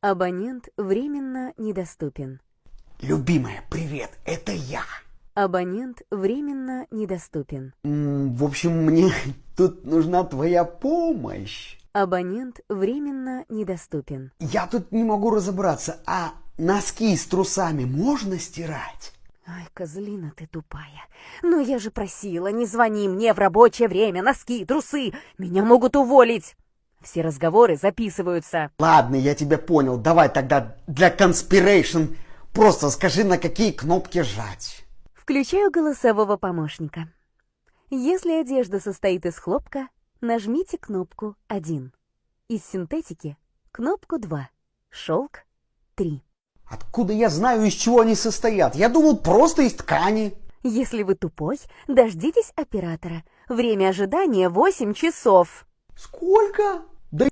Абонент временно недоступен. Любимая, привет, это я. Абонент временно недоступен. М, В общем, мне тут нужна твоя помощь. Абонент временно недоступен. Я тут не могу разобраться, а носки с трусами можно стирать? Ай, козлина ты тупая. Ну я же просила, не звони мне в рабочее время, носки, трусы. Меня могут уволить. Все разговоры записываются. Ладно, я тебя понял. Давай тогда для conspiration просто скажи, на какие кнопки жать. Включаю голосового помощника. Если одежда состоит из хлопка, нажмите кнопку 1. Из синтетики – кнопку 2. Шелк – 3. Откуда я знаю, из чего они состоят? Я думал, просто из ткани. Если вы тупой, дождитесь оператора. Время ожидания 8 часов. Сколько?